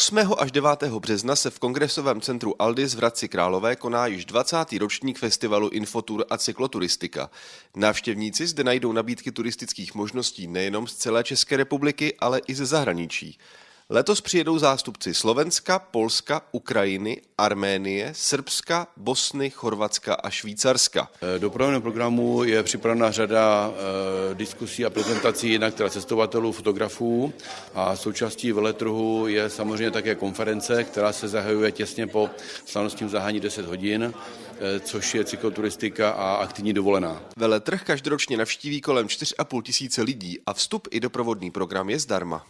8. až 9. března se v kongresovém centru Aldis v Hradci Králové koná již 20. ročník festivalu Infotur a cykloturistika. Návštěvníci zde najdou nabídky turistických možností nejenom z celé České republiky, ale i ze zahraničí. Letos přijedou zástupci Slovenska, Polska, Ukrajiny, Arménie, Srbska, Bosny, Chorvatska a Švýcarska. Do programu programu je připravena řada e, diskusí a prezentací jinak teda cestovatelů, fotografů a součástí veletrhu je samozřejmě také konference, která se zahajuje těsně po slavnostním zahání 10 hodin, e, což je cykloturistika a aktivní dovolená. Veletrh každoročně navštíví kolem 4,5 tisíce lidí a vstup i doprovodný program je zdarma.